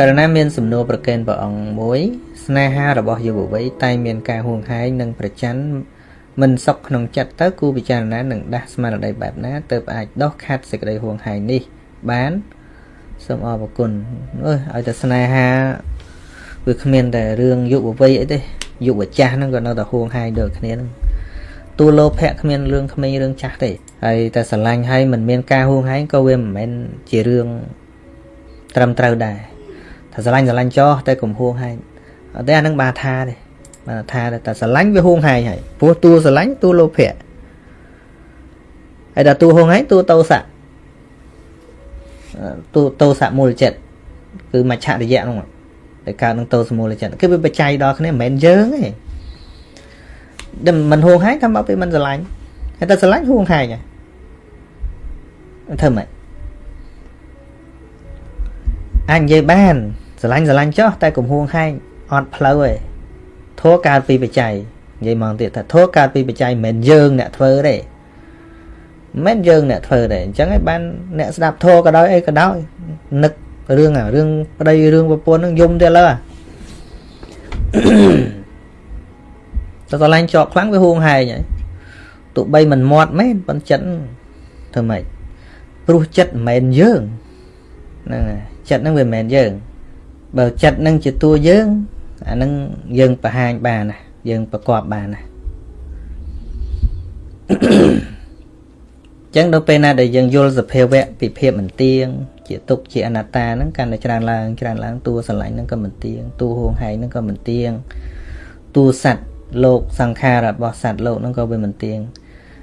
ករណីមានសំណួរប្រកេនព្រះអង្គមួយស្នេហារបស់យុវវ័យតែមានការហួងហែងនិងប្រច័ណ្ឌមិនសុខក្នុងចិត្តទៅគូពិចារណានឹងដាស់ស្មារតីបែបណាទើបអាចដោះខាត់សេចក្តីហួងហែងនេះ បានសូមអរគុណអើយឲ្យតែស្នេហាវាគ្មានតែរឿងយុវវ័យអីទេយុវចាស់ហ្នឹងក៏នៅតែហួងហែងដូចគ្នាហ្នឹងទូលោភៈគ្មានរឿងក្មេងរឿងចាស់ទេហើយតែស្រឡាញ់ហើយមិនមានការហួងហែងក៏វាមិនមែនជារឿងត្រឹមត្រូវដែរ ថាស្រឡាញ់ស្រឡាញ់ចោះតែកុំហួងហែងអត់ទេអានឹងបាថាទេបាថាតែស្រឡាញ់វាហួងហែងហើយព្រោះតួស្រឡាញ់តួលោភៈហើយដល់តួហួងហែងតួតោសៈតួតោសៈមូលចិត្តគឺមច្ឆរិយៈហ្នឹងតែកើតនឹងតោសមូលចិត្តគឺវាបច្ច័យដល់គ្នាមិនមែនយើងទេដែលមិនហួងហែងថាមកពីមិនស្រឡាញ់តែស្រឡាញ់ហួងហែងហ៎ធ្វើម៉េចអាចនិយាយបាន ស្រឡាញ់ស្រឡាញ់ចោះតែកុំហួងហែងអត់ផ្លូវទេធัวកើតពីបច្ច័យនិយាយមកទៀតថាធัวកើតពីបច្ច័យមិនមែនយើងអ្នកធ្វើទេមិនមែនយើងអ្នកធ្វើទេអញ្ចឹងឯងបានអ្នកស្ដាប់ធัวក៏ដោយអីក៏ដោយនឹករឿងអារឿងប្តីរឿងប្រពន្ធហ្នឹងយំទៀតលើតែស្រឡាញ់ជាប់ខ្លាំងវាហួងហែងហើយទោះបីមិនមាត់មែនប៉ុន្តែចិត្តធ្វើម៉េចព្រោះចិត្តមិនមែនយើងហ្នឹងហើយចិត្តហ្នឹងវាមិនមែនយើង បើចិត្តហ្នឹងជាតួយើងអាហ្នឹងយើងបង្ហាញបានណាយើងប្រកបបានណាចឹងដល់ពេលណាដែលយើងយល់សភាវៈពីភាពមិនទៀងជាទុកជាអនត្តាហ្នឹងកាន់តែច្រើនឡើងច្រើនឡើងតួស្រឡាញ់ហ្នឹងក៏មិនទៀងតួហួងហែងហ្នឹងក៏មិនទៀងតួសัตว์លោកសង្ខាររបស់សត្វលោកហ្នឹងក៏វាមិនទៀង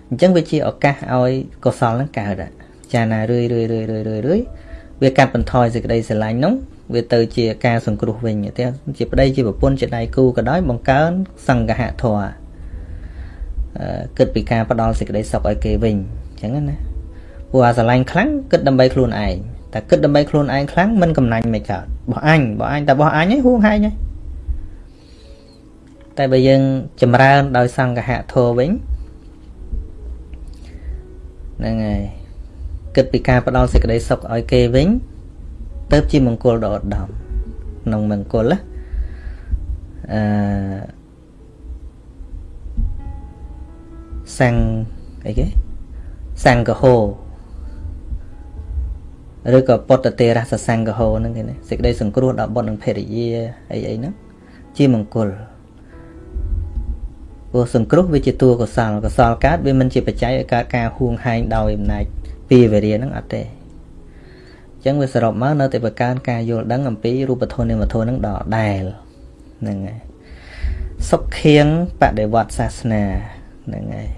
អញ្ចឹងវាជាឱកាសឲ្យកុសលហ្នឹងកើតចាណារឿយរឿយរឿយរឿយរឿយរឿយវាកាត់បន្ថយសេចក្តីស្រឡាញ់ហ្នឹង វាទៅជាការសង្គ្រោះវិញតែជាប្តីជាប្រពន្ធជាដៃគូក៏ដោយបង្កើនសង្កហធម៌គិតពីការផ្ដល់សេចក្តីសុខឲ្យគេវិញអញ្ចឹងណាព្រោះអាស្រឡាញ់ខ្លាំងគិតដើម្បីខ្លួនឯងតែគិតដើម្បីខ្លួនឯងខ្លាំងមិនកំណាញ់មិនកើតបោះអញបោះអញតែបោះអញហ្នឹងហួងហែងហ្នឹងតែបើយើងចម្រើនដោយសង្កហធម៌វិញហ្នឹងហើយគិតពីការផ្ដល់សេចក្តីសុខឲ្យគេវិញ ទៅជាមង្គលដ៏ឧត្តមក្នុងមង្គលណាអឺសង្ឃអីគេសង្ឃហោឬក៏ពុទ្ធទេរសសង្ឃហោហ្នឹងគេណាសេចក្តីសង្គ្រោះដល់បុត្រនិងភរិយាអីអីហ្នឹងជាមង្គលព្រោះសង្គ្រោះវាជាតួកុសលកុសលកើតវាមិនជាបច្ច័យឲ្យកើតការហួងហែងដោយអំណាចពីវេរាហ្នឹងអត់ទេអញ្ចឹងវាសរុបមកនៅតែបង្កើនការយល់ដឹងអំពីរូបធម៌នាមធម៌ហ្នឹងដដែលហ្នឹងហើយសុខខៀងបដិវត្តសាសនាហ្នឹងហើយ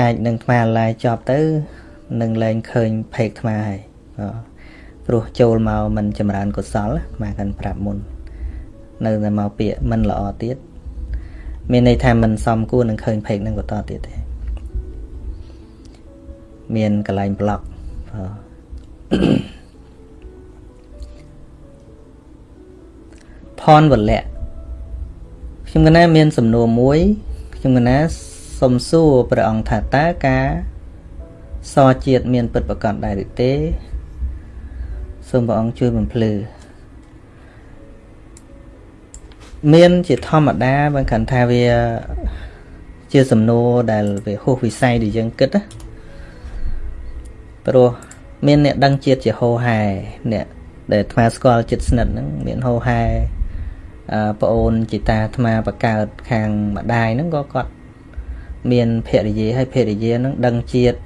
អាចនឹងថ្មឡាយចប់ទៅនឹងលែងឃើញភេកថ្មហើយព្រោះចូលមកមិនចម្រើនកុសលមកកាន់ប្រាប់មុន នៅតែមកពាក្យមិនល្អទៀតមានន័យថាមិនសមគួរនឹងឃើញភេកនឹងបន្តទៀតទេមានកន្លែងប្លុក ផនវលៈខ្ញុំកណាមានសំណួរមួយខ្ញុំកណាសុំសួរព្រះអង្គថាតើការសជាតិមានពិតប្រកបដែរឬទេសូមព្រះអង្គជួយបំភ្លឺមានជាធម្មតាបើគិតថាវាជាសំណួរដែលវាហួសវិស័យដែលយើងគិតណាព្រោះ មានអ្នកដឹងជាតិជាហោហែអ្នកដែលអាត្មាស្គាល់ចិត្តស្និទ្ធហ្នឹងមានហោហែអឺប្អូនជីតាអាត្មាបកើតខាងម្ដាយហ្នឹងក៏គាត់មានភរិយាហើយភរិយាហ្នឹងដឹងជាតិ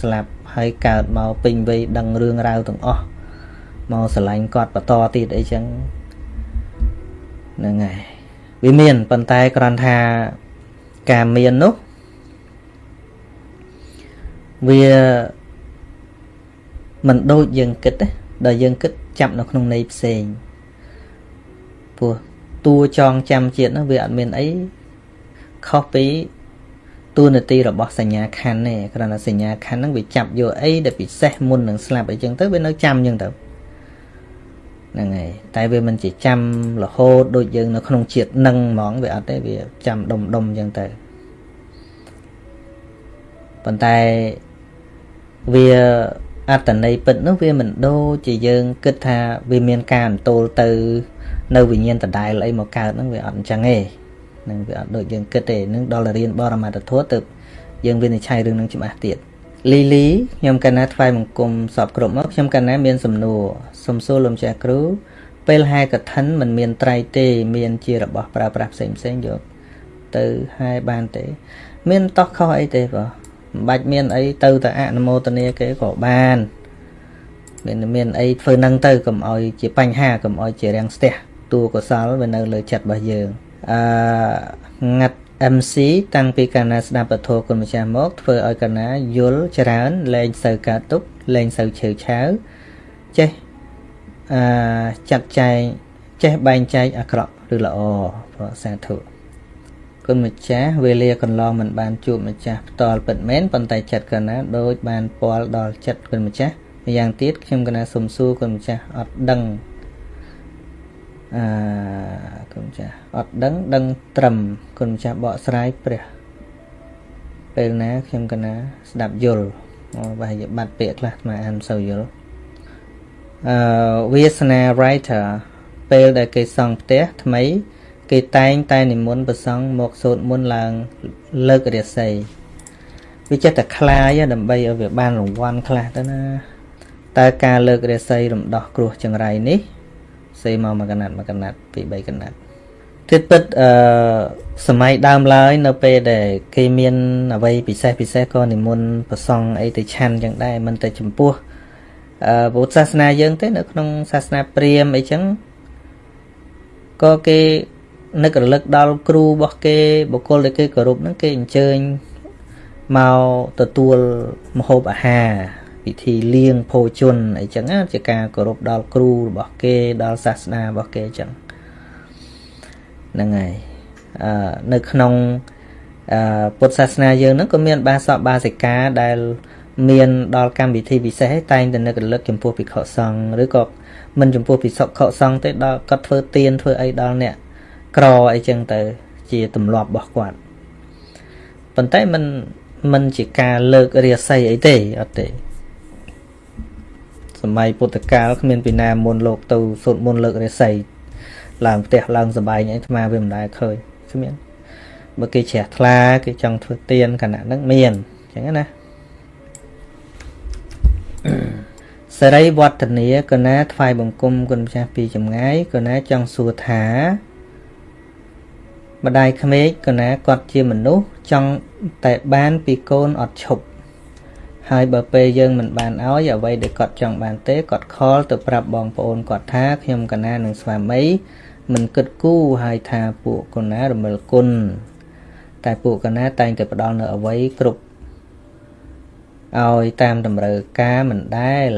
ស្លាប់ហើយកើតមកពេញវ័យដឹងរឿងរ៉ាវទាំងអស់មកស្រឡាញ់គាត់បន្តទៀតអីចឹងហ្នឹងហើយវាមានប៉ុន្តែគ្រាន់ថាការមាននោះវា មិនដូចយើងគិតទេដល់យើងគិតចាប់នៅក្នុងន័យផ្សេងព្រោះតួចងចាំជាតិនោះវាអត់មានអីខុសពីតួនាទីរបស់សញ្ញាខណ្ឌទេគ្រាន់តែសញ្ញាខណ្ឌហ្នឹងវាចាប់យកអីដែលពិសេសមុននឹងស្លាប់អីចឹងទៅវានៅចាំចឹងទៅហ្នឹងហើយតែវាមិនជាចាំរហូតដូចយើងនៅក្នុងជាតិនឹងហ្មងវាអត់ទេវាចាំដុំដុំចឹងទៅប៉ុន្តែវា អត្តន័យពិតនោះវាមិនដូចជាយើងគិតថាវាមានការអន្ទោលទៅ នៅវិញ្ញាណដដែលអីមកកើតហ្នឹងវាអត់អញ្ចឹងទេនឹងវាអត់ដូចយើងគិតទេនឹងដល់រៀនបរមត្ថធម៌ទៅយើងវិនិច្ឆ័យរឿងហ្នឹងច្បាស់ទៀតលីលីខ្ញុំកណាថ្វាយបង្គំសពគ្រប់មកខ្ញុំកណាមានសំណួរសុំសួរលោកចាស់គ្រូពេលហែកឋិនមិនមានត្រៃទេ មានជារបស់ប្រើប្រាស់ផ្សេងផ្សេងយកទៅហែបានទេ មានតោះខុសអីទេបង មិនបាច់មានអីទៅតែអនុមោទនាគេក៏បានមានមានអីធ្វើនឹងទៅកុំឲ្យជាបញ្ហាកុំឲ្យជារាំងស្ទះតួកុសលវានៅលើចិត្តរបស់យើងអឺងាត់ MC តាំងពីកាលណាស្ដាប់ពធគុណម្ចាស់មកធ្វើឲ្យកណាយល់ច្រើនលែងសូវកើតទុកលែងសូវឆេវឆាវចេះអឺចាត់ចែងចេះបែងចែកអាក្រក់ឬល្អព្រោះសាធុ គុណម្ចាស់វេលាកន្លងមិនបានជួបម្ចាស់ផ្ទាល់ពិតមែនប៉ុន្តែចិត្តកណាដូចបានពាល់ដល់ចិត្តគុណម្ចាស់ម្យ៉ាងទៀតខ្ញុំកណាសុំសួរគុណម្ចាស់អត់ដឹងអឺគុណម្ចាស់អត់ដឹងដឹងត្រឹមគុណម្ចាស់បកស្រាយព្រះពេលណាខ្ញុំកណាស្ដាប់យល់អូប្រហែលជាបាត់ពាក្យខ្លះអាអានមិនសូវយល់អឺវាសនា writer ពេលដែលគេសង់ផ្ទះថ្មី គេតែងតែនិមន្តប្រសង់មកសូត្រមន្តឡើងលើករាសីវាចេះតែខ្លាយដើម្បីឲ្យវាបានរង្វាន់ខ្លះទៅណាតើការលើករាសីរំដោះគ្រោះចង្រៃនេះសេមកមួយកណាត់មួយកណាត់ពី3កណាត់ទៀតពិតអឺសម័យដើមឡើយនៅពេលដែលគេមានអ្វីពិសេសពិសេសក៏និមន្តប្រសង់អីទៅឆាន់ចឹងដែរមិនតែចំពោះអឺពុទ្ធសាសនាយើងទេនៅក្នុងសាសនាព្រាហ្មណ៍អីចឹងក៏គេ នឹករលឹកដល់គ្រូរបស់គេបុគ្គលដែលគេគោរពហ្នឹងគេអញ្ជើញមកទទួលមហូបអាហារពិធីលៀងភោជនអីចឹងជាការគោរពដល់គ្រូរបស់គេដល់សាសនារបស់គេចឹងហ្នឹងហើយអឺនៅក្នុងអឺពុទ្ធសាសនាយើងហ្នឹងក៏មាន បាសកបាសិកាដែលមានដល់កម្មវិធីពិសេសតែងតែនឹករលឹកចំពោះភិក្ខុសង្ឃឬក៏មិនចំពោះភិក្ខុសង្ឃទេដល់គាត់ធ្វើទានធ្វើអីដល់អ្នក ក្រអីចឹងទៅ ជាទម្លាប់របស់គាត់ប៉ុន្តែมันมันជាការលើករាសីអីទេអត់ទេសម័យពុទ្ធកាលគ្មានពីណាមុនលោកទៅសូត្រមន្តលើករាសីឡើងផ្ទះឡើងសបាយអីអាត្មាវាមិនដែលឃើញគ្មានបើគេជ្រះថ្លាគេចង់ធ្វើទៀនគណៈហ្នឹងមានអញ្ចឹងណាសេរីវឌ្ឍនាកណាថ្វាយបង្គំគុណម្ចាស់ពីចម្ងាយកណាចង់សួរថា ម្ដាយក្មេកកណាគាត់ជាមនុស្សចង់តែបានពីកូនអត់ឈប់ហើយបើពេលយើងមិនបានឲ្យអ្វីដែលគាត់ចង់បានទេគាត់ខលទៅប្រាប់បងប្អូនគាត់ថាខ្ញុំកណានឹងស្វាមីមិនគិតគូរហើយថាពួកកណារមិលគុណតែពួកកណាតែងតែផ្ដល់នៅអ្វីគ្រប់ឲ្យតាមតម្រូវការមិនដែល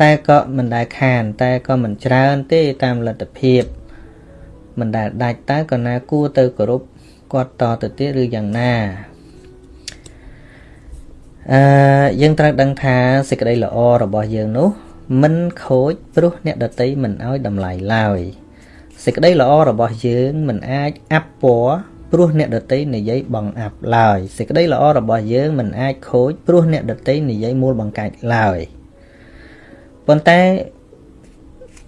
តែក៏មិនដែលខាន តែក៏មិនច្រើនទេតាមលទ្ធភាព មិនដែលដាច់តើក៏ណាគួរទៅគោរពគាត់តទៅទៀតឬយ៉ាងណាអឺយើងត្រូវដឹងថាសេចក្តីល្អរបស់យើងនោះមិនខូចព្រោះអ្នកដតីមិនឲ្យតម្លៃឡើយសេចក្តីល្អរបស់យើងមិនអាចអាប់ពណ៌ព្រោះអ្នកដតីនិយាយបងអាប់ឡើយសេចក្តីល្អរបស់យើងមិនអាចខូចព្រោះអ្នកដតីនិយាយមូលបង្កាច់ឡើយប៉ុន្តែ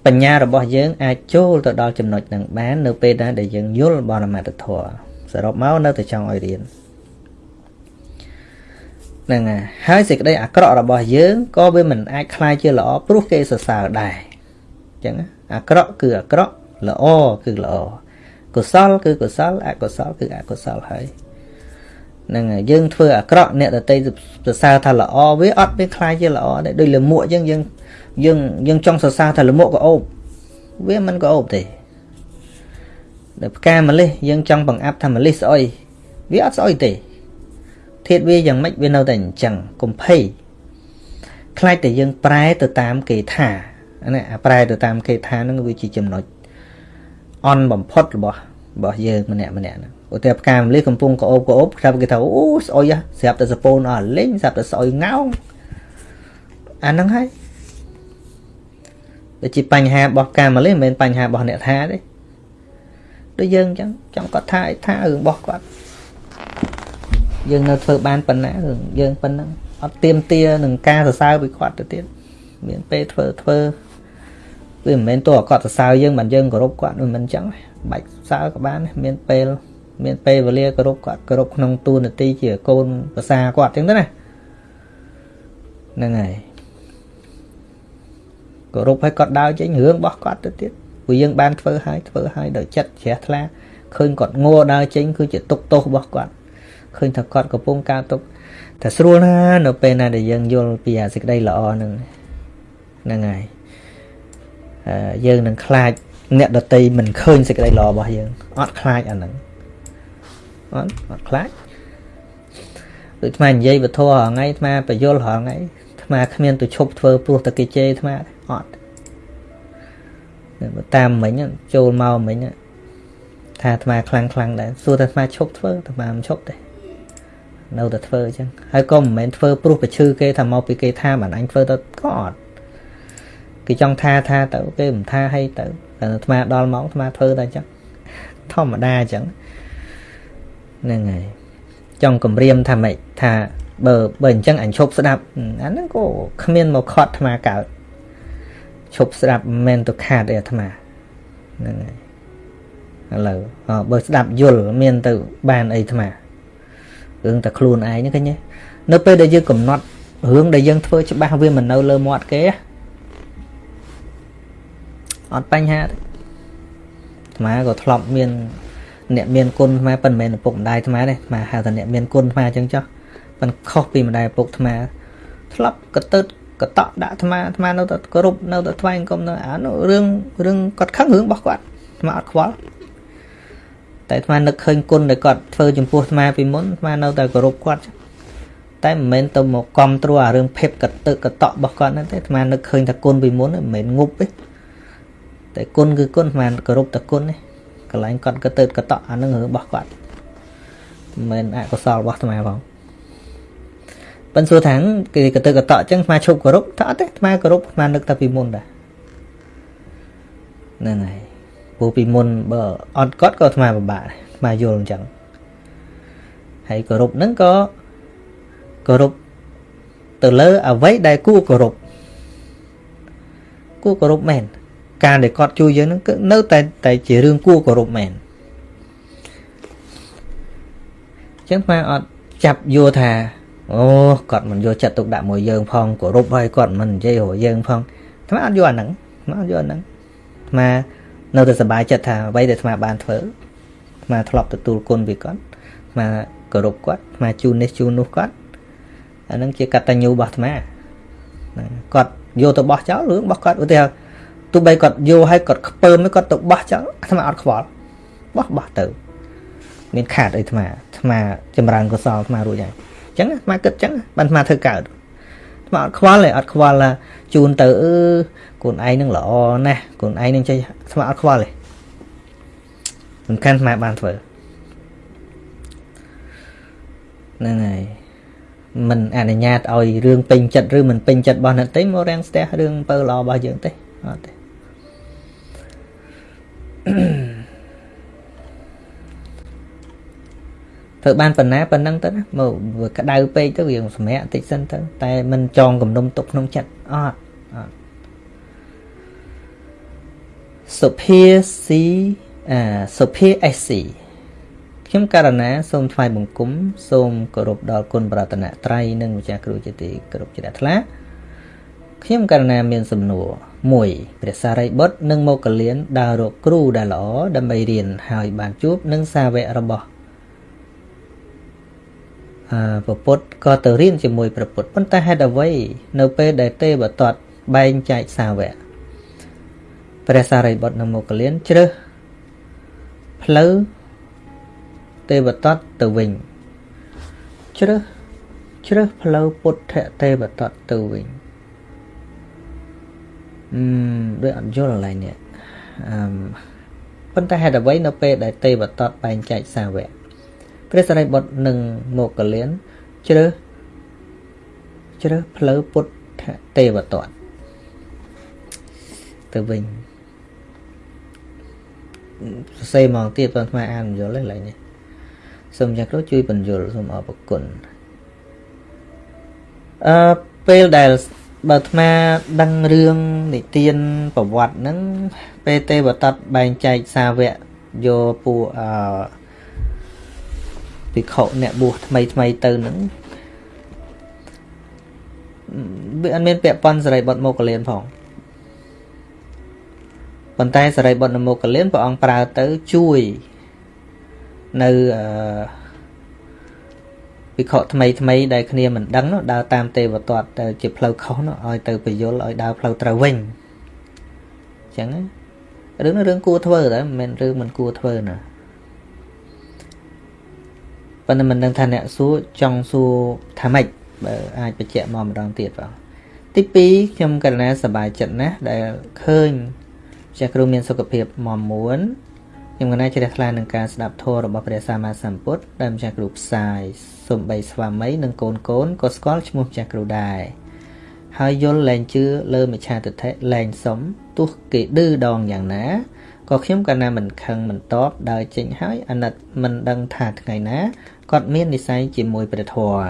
បញ្ញារបស់យើងអាចចូលទៅដល់ចំណុចនឹងបាន នៅពេលដែលយើងយល់បរមត្ថធម៌សរុបមកនៅតែចង់ឲ្យរៀនហ្នឹងហើយសេចក្តីអាក្រក់របស់យើងក៏វាមិនអាចคลายជាល្អព្រោះគេសរសើរដែរអញ្ចឹងអាក្រក់គឺអាក្រក់ល្អគឺល្អកុសលគឺកុសលអកុសលគឺអកុសលហើយហ្នឹងហើយយើងធ្វើអាក្រក់អ្នកដតីសរសើរថាល្អវាអត់មានคลายជាល្អដែរដូចលមួកអញ្ចឹងយើងយើង យើងចង់សរសើរថាលមួកក៏អូបវាមិនក៏អូបទេដល់ផ្កាម្លិះយើងចង់បង្អាប់ថាម្លិះស្អុយវាអត់ស្អុយទេធាតវាយ៉ាងម៉េចវានៅតែអញ្ចឹងកុំភ័យខ្លាចតែយើងប្រែទៅតាមគេថាណាអាប្រែទៅតាមគេថានឹងវាជាចំណុចអន់បំផុតរបស់របស់យើងម្នាក់ម្នាក់ហ្នឹងឧទាហរណ៍ផ្កាម្លិះកំពុងក្អូបក្អូបខ្ញុំគេថាអូស្អុយស្រាប់តែសពូនអស់លេងស្រាប់តែស្អុយងោងអាហ្នឹងហើយ វាជាបញ្ហារបស់កាម្លិះមិនមែនបញ្ហារបស់អ្នកថាទេដូចយើងអញ្ចឹងចង់គាត់ថាអីថារឿងរបស់គាត់យើងនៅធ្វើបានប៉ុណ្ណារឿងយើងប៉ុណ្ណឹងអត់ទៀមទានឹងការសរសើរពីគាត់ទៅទៀតមានពេលធ្វើធ្វើវាមិនមែនតើគាត់សរសើរយើងមិនយើងគោរពគាត់មិនអញ្ចឹងបាច់សើក៏បានមានពេលមានពេលវេលាគោរពគាត់គោរពក្នុងទូនាទីជាកូនប្រសាគាត់អញ្ចឹងទៅណាហ្នឹងហើយ គោរពឲ្យគាត់ដើរចេញរឿងរបស់គាត់ទៅទៀតព្រោះយើងបានធ្វើឲ្យធ្វើឲ្យដោយចិត្តជ្រះថ្លាឃើញគាត់ងัวដើរចេញគឺជាទុកទោសរបស់គាត់ឃើញថាគាត់កំពុងការទុកតែស្រួលណា នៅពេលណាដែលយើងយល់ពីអាសេចក្តីល្អហ្នឹងហ្នឹងហើយយើងនឹងខ្លាចអ្នកដតីមិនឃើញសេចក្តីល្អរបស់យើងអត់ខ្លាចអាហ្នឹងអត់អត់ខ្លាចដូចថ្មនិយាយវធរហងៃថ្មបយលហងៃ ថ្មគ្មានទៅឈប់ធ្វើព្រោះតែគេជេរថ្មអត់តាមមិញចូលមកមិញថាអាត្មាខ្លាំងខ្លាំងដែរសួរតែអាត្មាឈប់ធ្វើអាត្មាមិនឈប់ទេនៅតែធ្វើអញ្ចឹងហើយក៏មិនមែនធ្វើព្រោះប្រឈឺគេថាមកពីគេថាបានអញធ្វើទៅក៏អត់គេចង់ថាថាទៅគេមិនថាឲ្យទៅតែអាត្មាដល់មកអាត្មាធ្វើតែអញ្ចឹងធម្មតាអញ្ចឹងហ្នឹងហើយ ចង់គម្រាមថាម៉េចថាបើបើអញ្ចឹងអញឈប់ស្ដាប់អាហ្នឹងក៏គ្មានមកខត់អាត្មាកើតឈប់ស្ដាប់មិនមែនទៅខាតទេអាត្មាហ្នឹងហើយឥឡូវបើស្ដាប់យល់មានទៅបានអីអាត្មារឿងតែខ្លួនឯងហ្នឹងឃើញទេនៅពេលដែលយើងកំណត់រឿងដែលយើងធ្វើច្បាស់វាមិននៅលើមាត់គេអត់បញ្ហាទេអាត្មាក៏ធ្លាប់មាន អ្នកមានគុណអាត្មាប៉ុន្មានឪពុកម្ដាយអាត្មាទេអាត្មាហៅថាអ្នកមានគុណអាត្មាអញ្ចឹងចុះប៉ុន្តែខុសពីម្ដាយឪពុកអាត្មាធ្លាប់កតើកតក់ដាក់អាត្មាអាត្មានៅតែគោរពនៅតែថ្វាយអង្គមនៅអានោះរឿងរឿងគាត់ខឹងរឿងរបស់គាត់អាត្មាអត់ខ្វល់តែអាត្មានឹកឃើញគុណដែលគាត់ធ្វើចំពោះអាត្មាពីមុនអាត្មានៅតែគោរពគាត់តែមិនមែនទៅមកគ្រប់គ្រងអារឿងភេពកតឹកកតក់របស់គាត់ហ្នឹងទេអាត្មានឹកឃើញថាគុណពីមុនមិនមែនងប់ទេតែគុណគឺគុណអាត្មាគោរពតែគុណទេ កន្លែងគាត់កតើកតក់អានឹងរឿងរបស់គាត់មិនមែនអកុសលរបស់អាត្មាផងប៉ិនសួរថាគេកតើកតក់អញ្ចឹងអាត្មាឈប់គោរពថាអត់ទេអាត្មាគោរពអាត្មានឹកតែពីមុនដែរហ្នឹងហើយព្រោះពីមុនបើអត់គាត់ក៏អាត្មាពិបាកអាត្មាយល់អញ្ចឹងហើយគោរពហ្នឹងក៏គោរពទៅលើអ្វីដែលគួរគោរពគួរគោរពមែន ការដែលគាត់ជួយយើងហ្នឹងគឺនៅតែតែជារឿងគួរគោរពមែនអញ្ចឹងអាអត់ចាប់យកថាអូគាត់មិនយកចិត្តទុកដាក់មួយយើងផងគោរពហើយគាត់មិននិយាយរយើងផងអាអត់យកអាហ្នឹងអាអត់យកអាហ្នឹងអានៅតែសប្បាយចិត្តថាអ្វីដែលអាបានធ្វើអាធ្លាប់ទទួលគុណពីគាត់អាគោរពគាត់អាជូននេះជូននោះគាត់អាហ្នឹងជាកតញ្ញូរបស់អាត្មាគាត់យកទៅបោះចោលរឿងរបស់គាត់ឧទាហរណ៍ ទោះបីគាត់យកឲ្យគាត់ខ្ពើមគាត់ទៅបោះចោលអាត្មាអត់ខ្វល់បោះបោះទៅមានខាតអីអាត្មាអាត្មាចម្រើនកុសលអាត្មារួចហើយអញ្ចឹងអាត្មាគិតអញ្ចឹងបានអាត្មាធ្វើកើតអាត្មាអត់ខ្វល់ទេអត់ខ្វល់ជូនទៅអឺកូនឯងនឹងល្អណាស់កូនឯងនឹងចេះអាត្មាអត់ខ្វល់ទេសំខាន់អាត្មាបានធ្វើហ្នឹងហើយមិនអនុញ្ញាតឲ្យរឿងពេញចិត្តឬមិនពេញចិត្តរបស់អ្នកទេមករាំងស្ទះរឿងពើល្អរបស់យើងទេអត់ទេ ធ្វើបានប៉ុណ្ណាប៉ុណ្ណឹងទៅណាមកវាក្តៅពេកទៅវាសម្រាកតិចសិនទៅតែមិនចងគំនុំទុកក្នុងចិត្តអត់អត់សុភាស៊ីអាសុភាអេស៊ីខ្ញុំករណាសូមថ្វាយបង្គំសូមគោរពដល់គុណប្រតនត្រ័យនិងម្ចាស់គ្រូជាទីគោរពជ្រះថ្លាខ្ញុំករណាមានសំណួរ 1 ព្រះសារីបុត្រនិងមកកលៀនដើររកគ្រូដែលល្អដើម្បីរៀនហើយបានជួបនឹងសាវករបស់អឺពពុទ្ធក៏ទៅរៀនជាមួយព្រះពុទ្ធប៉ុន្តែហេតុអ្វីនៅពេលដែលទេវតតបែងចែកសាវកព្រះសារីបុត្រនិងមកកលៀនជ្រើសផ្លូវទេវតតទៅវិញជ្រើសជ្រើសផ្លូវពុទ្ធទេវតតទៅវិញ អឺដូចអត់យល់កន្លែងនេះអឺប៉ុន្តែហេតុអ្វីនៅពេលដែលទេវតតបែងចែកសាវកព្រះសរិបុត្រនិងមកកលៀនជ្រើសជ្រើសផ្លូវពុទ្ធទេវតតទៅវិញសរសេរមកទៀតបងថ្មអានមិនយល់ទេកន្លែងនេះសូមចាក់គ្រូជួយបញ្យល់សូមអរគុណអឺពេលដែល បើអាត្មាដឹងរឿងនិទានប្រវត្តិហ្នឹងពេលទេវតតបែងចែកសាវកយកពួកអឺភិក្ខុអ្នកបួសថ្មីថ្មីទៅហ្នឹងវាអត់មានពាក់ព័ន្ធសរិបុត្រមកលៀនផងប៉ុន្តែសរិបុត្រមកលៀនព្រះអង្គប្រើទៅជួយនៅអឺ វិខថ្មីថ្មីដែលគ្នាមិនដឹងនោះដើរតាមទេវទត្តទៅជាផ្លូវខុសនោះឲ្យទៅពយល់ឲ្យដើរផ្លូវត្រូវវិញអញ្ចឹងរឿងនោះរឿងគួរធ្វើតែមិនមែនរឿងមិនគួរធ្វើណាប៉ុន្តែមិនដឹងថាអ្នកសួរចង់សួរថាម៉េចបើអាចបញ្ជាក់មកម្ដងទៀតបងទី2ខ្ញុំកណ្ណាសប្បាយចិត្តណាស់ដែលឃើញចាស់គ្រូមានសុខភាពមមួន ខ្ញុំកណាជ្រះថ្លានឹងការស្ដាប់ធម៌របស់ព្រះសម្មាសម្ពុទ្ធដែលម្ចាស់គ្រូផ្សាយសំបីស្វាមីនិងកូនកូនក៏ស្គាល់ឈ្មោះម្ចាស់គ្រូដែរហើយយល់លែងជឿលើមិឆាទិដ្ឋិលែងសុំទោះគេឌឺដងយ៉ាងណាក៏ខ្ញុំកណាមិនខឹងមិនតបដើរចេញហើយអាណិតមិនដឹងថាថ្ងៃណាគាត់មាននិស័យជាមួយព្រះធម៌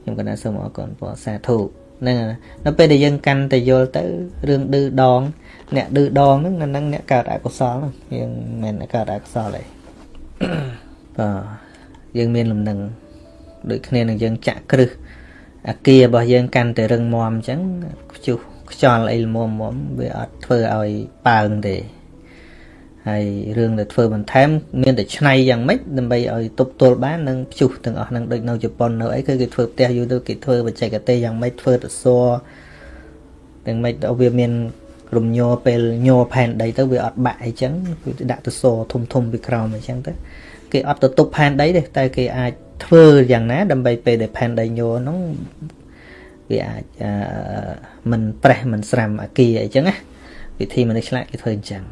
ខ្ញុំកណាសូមអរគុណព្រះសាធុហ្នឹងដល់ពេលដែលយើងកាន់តែយល់ទៅរឿងឌឺដង អ្នកឌឺដងហ្នឹងហ្នឹងអ្នកកើតអកុសលហ្នឹងយើងមិនមែនកើតអកុសលទេបាទយើងមានលំនឹងដូចគ្នានឹងយើងចាក់គ្រឹះអាគាររបស់យើងកាន់តែរឹងមាំអញ្ចឹងខ្ជុះខ្យល់អីល្មមមវាអត់ធ្វើឲ្យប៉ើងទេហើយរឿងដែលធ្វើបន្ថែមមានតែឆ្នៃយ៉ាងម៉េចដើម្បីឲ្យទប់ទល់បាននឹងព្យុះទាំងអស់ហ្នឹងដូចនៅជប៉ុននៅអីគឺគេធ្វើផ្ទះយូរទៅគេធ្វើបច្ចេកទេសយ៉ាងម៉េចធ្វើទៅសទាំងម៉េចដល់វាមាន រំញ័រពេលញ័រផែនដីទៅវាអត់បាក់អីចឹងគឺដាក់ទៅសធំធំពីក្រោមអញ្ចឹងទៅគេអត់ទៅទប់ផែនដីទេតែគេអាចធ្វើយ៉ាងណា ដើម្បីពេលដែលផែនដីញ័រហ្នឹងវាអាចមិនប្រេះមិនស្រាំអាគារអីចឹងណាវិធីមនុស្សឆ្លាតគេធ្វើអញ្ចឹង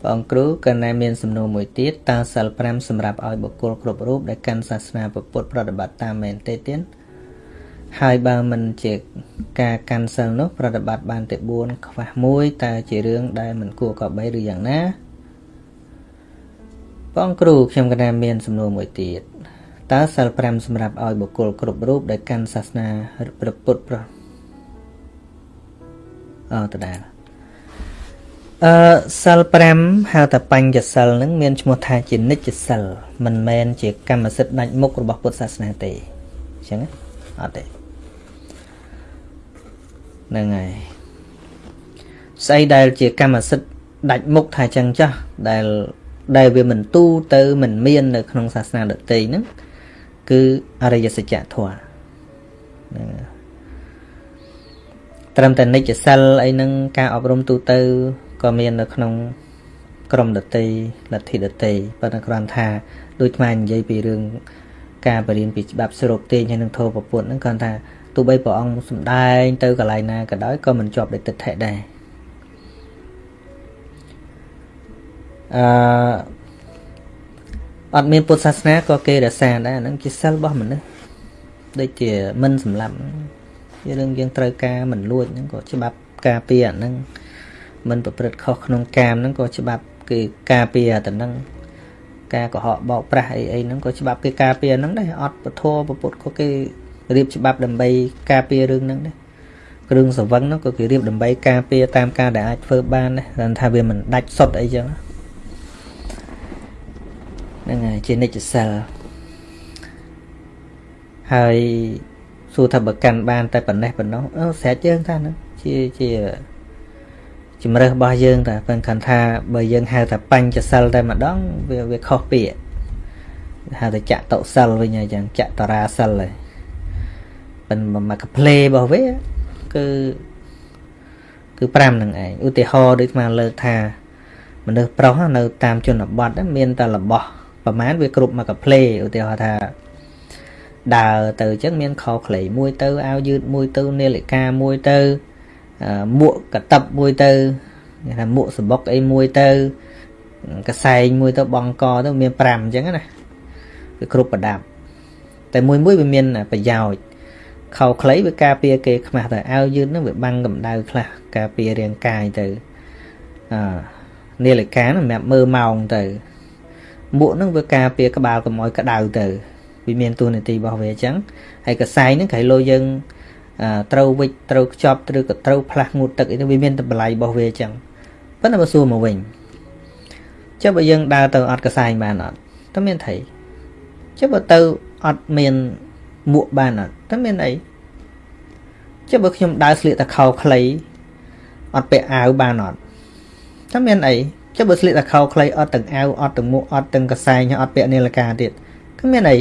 ព្រះអង្គគ្រូក៏ណែមានសំណួរមួយទៀតតើសិល5សម្រាប់ឲ្យបុគ្គលគ្រប់រូបដែលកាន់សាសនាពុទ្ធប្រតិបត្តិតាមមែនទេទៀត ហើយបើមិនជាការកាន់សិលនោះប្រតិបត្តិបានតែ4ខ្វះ1តើជារឿងដែលមិនគួរកបីឬយ៉ាងណាបងគ្រូខ្ញុំកណាមានសំណួរមួយទៀតតើសិល5សម្រាប់ឲ្យបុគ្គលគ្រប់រូបដែលកាន់សាសនាព្រះពុទ្ធប្រអត់ដដែលអឺសិល5ហៅថាបញ្ញសិលនឹងមានឈ្មោះថាជានិច្ចសិលមិនមែនជាកម្មសិទ្ធិដាច់មុខរបស់ពុទ្ធសាសនាទេអញ្ចឹងអត់ទេ ហ្នឹងហើយស្អីដែលជាកម្មសិទ្ធិដាច់មុខថាចឹងចាស់ដែលដែលវាមិនទូទៅមិនមាន នៅក្នុងសាសនាដទៃហ្នឹងគឺអរិយសច្ចធម៌ហ្នឹងត្រឹមតែនិច្ចសិលអីហ្នឹងការអប់រំទូទៅក៏មាននៅក្នុងក្រមដតីលទ្ធិដតីប៉ុន្តែគ្រាន់ថាដូចថ្មនិយាយពីរឿងការបរៀនពីច្បាប់ស្រូបទាញហើយនឹងធម៌ប្រពុតហ្នឹងគ្រាន់ថាទោះ បីព្រះអង្គសំដែងទៅកន្លែងណាក៏ដោយក៏មិនជាប់ដោយទិដ្ឋិដែរអឺអត់មានពុទ្ធសាសនាក៏គេរក្សាដែរហ្នឹងជាសិលរបស់មនុស្សដូចជាមិនសម្លាប់ជារឿងយើងត្រូវការមិនលួចហ្នឹងក៏ច្បាប់ការពារអាហ្នឹងមិនប្រព្រឹត្តខុសក្នុងកាមហ្នឹងក៏ច្បាប់គេការពារតែហ្នឹងការកុហកបោកប្រាស់អីអីហ្នឹងក៏ច្បាប់គេការពារហ្នឹងដែរអត់ពធពពុទ្ធក៏គេ រៀបច្បាប់ដើម្បីការពាររឿងហ្នឹងដែរគ្រឿងសង្វឹងហ្នឹងក៏គេរៀបដើម្បីការពារតាមការដែលអាចធ្វើបានដែរថាវាមិនដាច់សុទ្ធអីចឹងហ្នឹងហើយជានិច្ចសិលហើយសួរថាបើកាន់បាន តែប៉ុណ្ណេះប៉ុណ្ណោះអឺស្រេចយើងថាហ្នឹងជាជាជំរើសរបស់យើងតែប៉ុន្តែថាបើយើងហៅថាបញ្ចសិលតែម្ដងវាវាខុសពាក្យហៅថាចតុសិលវិញអញ្ចឹងចតរាសិលហើយ ប៉ុន្តែមកកផ្លេរបស់វាគឺគឺ5នឹងឯងឧទាហរណ៍ដូចស្មានលើកថាមនុស្សប្រុសនៅតាមជនបទមានតែរបស់ប្រហែលវាគ្រប់មកកផ្លេឧទាហរណ៍ថាដើរទៅអញ្ចឹងមានខោខ្លីមួយទៅអាវយឺតមួយទៅនាឡិកាមួយទៅមួកកតឹបមួយទៅគេថាមួកសបុកអីមួយទៅកសែងមួយទៅបងកទៅមាន5អញ្ចឹងណាវាគ្រប់ប្រដាប់តែមួយមួយវាមានប្រយោជន៍ ខោខ្លីវាការពារគេខ្មាស់តែអាវយឺតហ្នឹងវាបាំងកម្ដៅខ្លះការពាររាងកាយទៅអឺនាឡិកាសម្រាប់មើលម៉ោងទៅមួកហ្នឹងវាការពារក្បាលកុំឲ្យក្ដៅទៅវាមានតួនាទីរបស់វាអញ្ចឹងហើយកសែងហ្នឹងក្រៃលោយើងត្រូវវិចត្រូវខ្ចប់ឬក៏ត្រូវផ្លាស់ងូតទឹកអីទៅវាមានតម្លៃរបស់វាអញ្ចឹងប៉ុន្តែបើសួរមកវិញចុះបើយើងដើរទៅអត់កសែងបានអត់តើមានថៃចុះបើទៅអត់មាន មួកបានអត់តើមានអីចុះបើខ្ញុំដើរស្លៀកតែខោខ្លីអត់ពាក់អាវបានអត់តើមានអីចុះបើស្លៀកតែខោខ្លីអត់ទាំងអាវអត់ទាំងមួកអត់ទាំងកសែងអត់ពាក់នាឡិកាទៀតគឺមានអី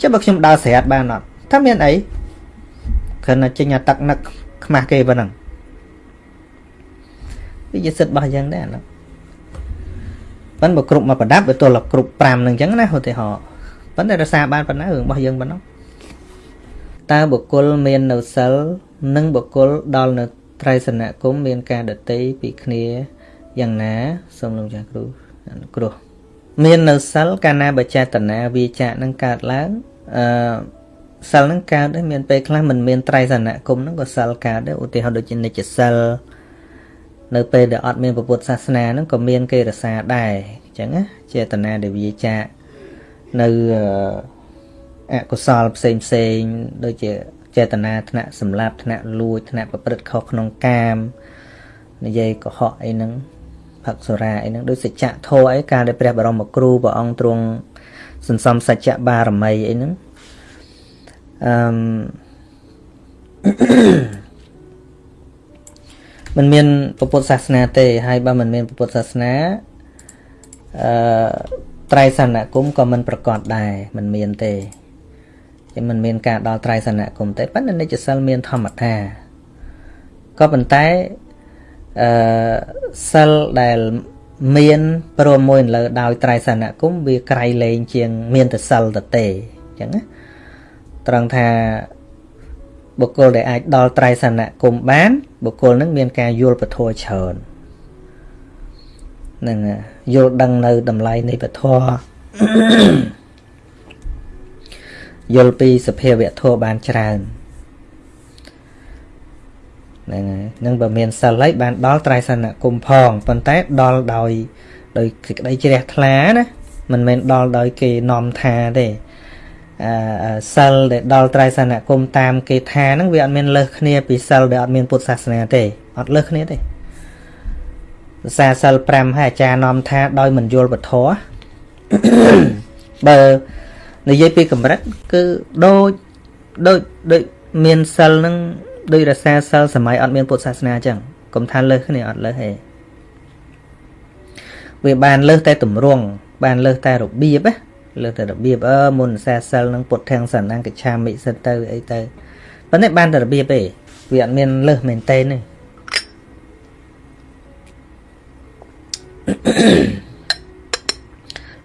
ចុះបើខ្ញុំដើរស្រាតបានអត់តើមានអីគ្រាន់តែចេញអាទឹកនឹកខ្មាស់គេប៉ុណ្ណឹងវាជាសិទ្ធិរបស់យ៉ាងដែរណាប៉ុន្តែបើគ្រប់មកប្រដាប់វាទល់គ្រប់5នឹងអញ្ចឹងណាឧទាហរណ៍ ប៉ុន្តែរសារបានប៉ុណ្ណារឿងរបស់យើងប៉ុណ្ណឹងតើបុគ្គលមាននៅសិលនិងបុគ្គលដល់នៅត្រៃសនគមមានការដតីពីគ្នាយ៉ាងណាសូមលោកចាស់គ្រូគ្រោះមាននៅសិលកាលណាបចេតនាវាចាក់នឹងកើតឡើងអឺសិលនឹងកើតដែរមានពេលខ្លះមិនមានត្រៃសនគមហ្នឹងក៏សិលកើតដែរឧទាហរណ៍ដូចជានិច្ចសិលនៅពេលដែលអត់មានពុទ្ធសាសនាហ្នឹងក៏មានគេរសាដែរអញ្ចឹងណាចេតនាដែលវាចាក់ នៅអកុសលផ្សេងផ្សេងដូចជាចេតនាថ្នាក់សម្លាប់ថ្នាក់លួចថ្នាក់ប្រព្រឹត្តខុសក្នុងកាមនិយាយកុហកអីហ្នឹងផឹកសុរាអីហ្នឹងដូចសច្ចៈធម៌អីកាលដែលព្រះបរមគ្រូព្រះអង្គទ្រង់សន្សំសច្ចៈបារមីអីហ្នឹងអឺมันមានពុទ្ធសាសនាទេហើយបើมันមានពុទ្ធសាសនាអឺ ត្រៃសណគមក៏មិនប្រកបដែរមិនមានទេគឺមិនមានការដល់ត្រៃសណគមទេប៉ុន្តែនិច្ចសិលមានធម្មតាក៏ប៉ុន្តែអឺសិលដែលមានព្រមមួយលើដោយត្រៃសណគមវាក្រៃលែងជាង មានតសិលតទេអញ្ចឹងណាត្រង់ថាបុគ្គលដែលអាចដល់ត្រៃសណគមបានបុគ្គលនឹងមានការយល់ពធច្រើន នឹងយល់ដឹងនៅតម្លៃនៃពធយល់ពីសភាវៈធម៌បានច្រើនហ្នឹងហើយនឹងបើមានសិលហើយបានដល់ត្រៃសនគមផងប៉ុន្តែដល់ដោយដោយសេចក្តីជ្រះថ្លាណាមិនមែនដល់ដោយគេនាំថាទេអឺសិលដែលដល់ត្រៃសនគមតាមគេថាហ្នឹងវាអត់មានលើសគ្នាពីសិលដែលអត់មានពុទ្ធសាសនាទេអត់លើសគ្នាទេ សាសិល5ហើយអាចារ្យនាំថាដោយមិនយល់ពធបើនិយាយពីកម្រិតគឺដូចដូចដូចមានសិលនឹងដូចរសាសិលសម័យអត់មានពុទ្ធសាសនាអញ្ចឹងកុំថាលើសគ្នាអត់លើសទេវាបានលើសតែទម្រង់បានលើសតែរបៀបណាលើសតែរបៀបអឺមុនសាសិលនឹងពុទ្ធធាំងសណ្ណង្គិឆាមិសិតទៅអីទៅប៉ុន្តែបានតែរបៀបទេវាអត់មានលើសមែនទេទេ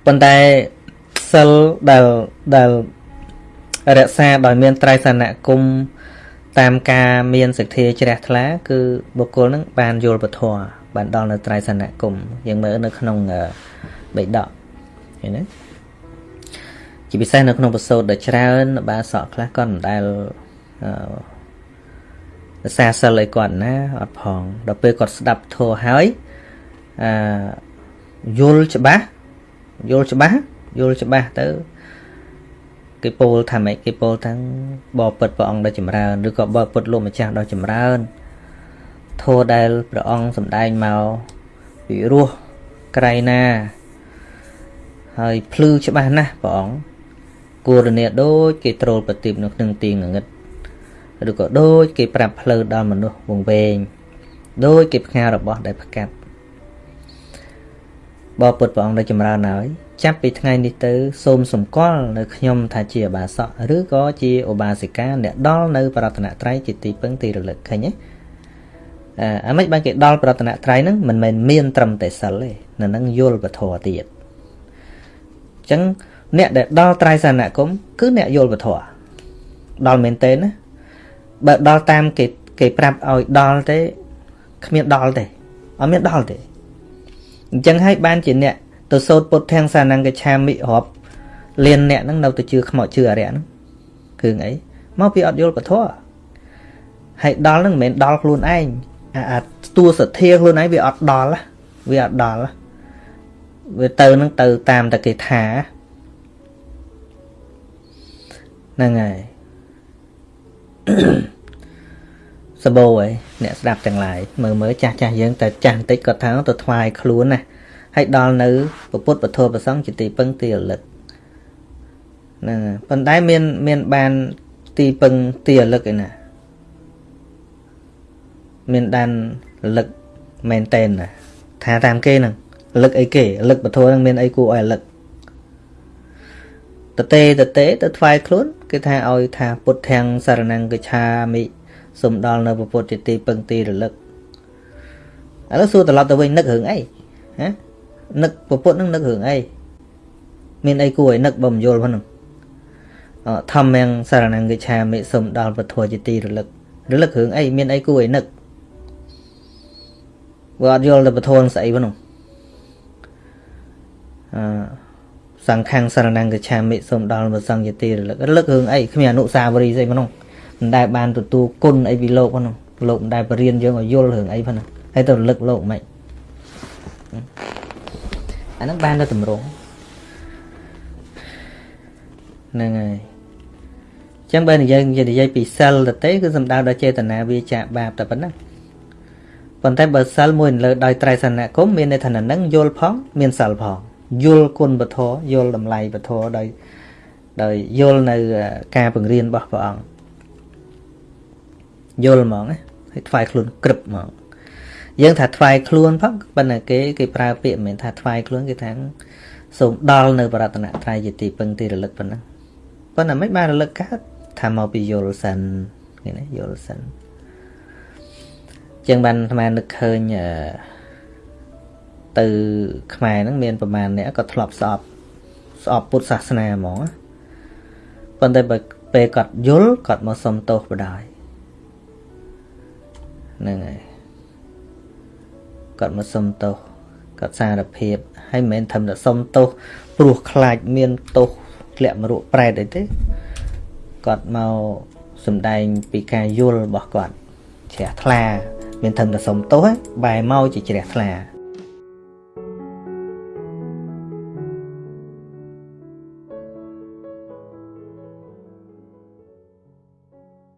ប៉ុន្តែសិលដែលដែលរក្សាដោយមានត្រៃសនគមតាមការមានសទ្ធាជ្រះថ្លា គឺបុគ្គលនឹងបានយល់ពធបានដល់នៅត្រៃសនគមយើងមើលនៅក្នុងបេដកឃើញទេជាពិសេសនៅក្នុងប្រសូតដ៏ច្រើនបាសកខ្លះក៏មិនដែលអឺសាសិលឲ្យគាត់ណាអត់ផងដល់ពេលគាត់ស្ដាប់ធម៌ហើយ អឺយល់ច្បាស់យល់ច្បាស់យល់ច្បាស់ទៅគេពោលថាម៉េចគេពោលថាបបពុតព្រះអង្គដ៏ចម្រើនឬក៏បបពុតលោកម្ចាស់ដ៏ចម្រើនធម៌ដែលព្រះអង្គសម្ដែងមកពីរោះក្រៃណា ហើយភ្លឺច្បាស់ណាស់ព្រះអង្គគូរនាដូចគេត្រូលប្រទីបនៅក្នុងទីងងឹតឬក៏ដូចគេប្រាប់ផ្លូវដល់មនុស្សវងវែងដូចគេផ្ងារបស់ដែលផ្កាត់ បបពុតព្រះអង្គដែលចម្រើនហើយចាប់ពីថ្ងៃនេះទៅសូមសម្គាល់នៅខ្ញុំថាជាឧបាសកឬក៏ជាឧបាសិកាអ្នកដល់នៅប្រតនត្រ័យជាទីពឹងទីរលឹកឃើញទេអឺអាមិនបានគេដល់ប្រតនត្រ័យហ្នឹងមិនមែនមានត្រឹមតែសិលទេនៅនឹងយល់ពធទៀតអញ្ចឹងអ្នកដែលដល់ត្រៃសនគមគឺអ្នកយល់ពធដល់មែនទេណាបើដល់តាមគេគេប្រាប់ឲ្យដល់ទេគ្មានដល់ទេអត់មានដល់ទេ អញ្ចឹងហើយបានជាអ្នកទៅសោតពុទ្ធាំងសានង្កឆាមិរាប់លៀនអ្នកហ្នឹងនៅទៅជឿខ្មោចជឿអរិយហ្នឹងគឺអីមកពីអត់យល់ពធហើយដល់ហ្នឹងមិនមែនដល់ខ្លួនឯងអាអាតួសទ្ធាខ្លួនឯងវាអត់ដល់វាអត់ដល់វាទៅនឹងទៅតាមតែគេថាហ្នឹងហើយ សបោឯអ្នកស្ដាប់ទាំងឡាយមើលមើលចាស់ចាស់យើងតែចាស់បន្តិចគាត់ថាទៅថ្វាយខ្លួនណាហើយដល់នៅពុទ្ធពធប្រសង្ឃជាទីពឹងទីរលឹកហ្នឹងប៉ុន្តែមានមានបានទីពឹងទីរលឹកឯណាមានដានរលឹកមែនតែនណាថាតាមគេហ្នឹងរលឹកអីគេរលឹកពធហ្នឹងមានអីគួរឲ្យរលឹកតទេតទេទៅថ្វាយខ្លួនគេថាឲ្យថាពុទ្ធាំងសារណង្គឆាមិ សូមដល់នៅពុទ្ធជាទីពឹងទីរលឹកឥឡូវសួរត្រឡប់ទៅវិញនឹករឿងអីហ៎នឹកពុទ្ធនឹងនឹករឿងអីមានអីគួរឲ្យនឹកបើមិនយល់ហ្នឹងធម្មងសារណង្គឆាមិសូមដល់ពុទ្ធជាទីរលឹករលឹករឿងអីមានអីគួរឲ្យនឹកបើអត់យល់ទៅពធនស្អីហ្នឹងអឺសង្ឃាំងសារណង្គឆាមិសូមដល់ព្រះសង្ឃយទីរលឹករលឹករឿងអីគ្មានអនុសាវរីយ៍ស្អីហ្នឹង មិនដែលបានទទួលគុណអីពីលោកហ្នឹងលោកមិនដែលបរៀនយើងឲ្យយល់រឿងអីហ្នឹងហើយទៅរលឹកលោកមិនអាហ្នឹងបានទៅតម្រងហ្នឹងហើយចឹងបើនិយាយនិយាយពីសិលទៅទេគឺសំដៅដល់ចេតនាវាចាបាបតែប៉ុណ្ណឹងប៉ុន្តែបើសិលមួយលើដោយត្រៃសនគមមានន័យថានឹងយល់ផង មានសិលផងយល់គុណពធយល់តម្លៃពធដោយដោយយល់នៅការបង្រៀនរបស់ព្រះអង្គ យល់ហ្មងហើយថ្វាយខ្លួនក្រឹបហ្មងយើងថាថ្វាយខ្លួនផងប៉ុន្តែគេគេប្រើពាក្យមិនមែនថាថ្វាយខ្លួនគេថាសូមដល់នៅបរតនត្រ័យជាទីពឹងទីរលឹកប៉ុណ្ណឹងប៉ុន្តែមិនបានរលឹកកើតថាមកពីយល់សិនគេណាយល់សិនជាងបានអាត្មានឹកឃើញទៅខ្មែរហ្នឹងមានប្រហែលអ្នកក៏ធ្លាប់ស្អប់ស្អប់ពុទ្ធសាសនាហ្មងប៉ុន្តែបើពេលគាត់យល់គាត់មកសុំទោសបដ ாய் ហ្នឹងហើយគាត់មកសុំទោសគាត់សារភាពហើយមិនមែនធ្វើតែសុំទោសព្រោះខ្លាចមានទោសធ្លាក់មរកប្រែតអីទេគាត់មកសំដែងពីការយល់របស់គាត់ជ្រះថ្លាមានធ្វើតែសុំទោសបែរមកជាជ្រះថ្លា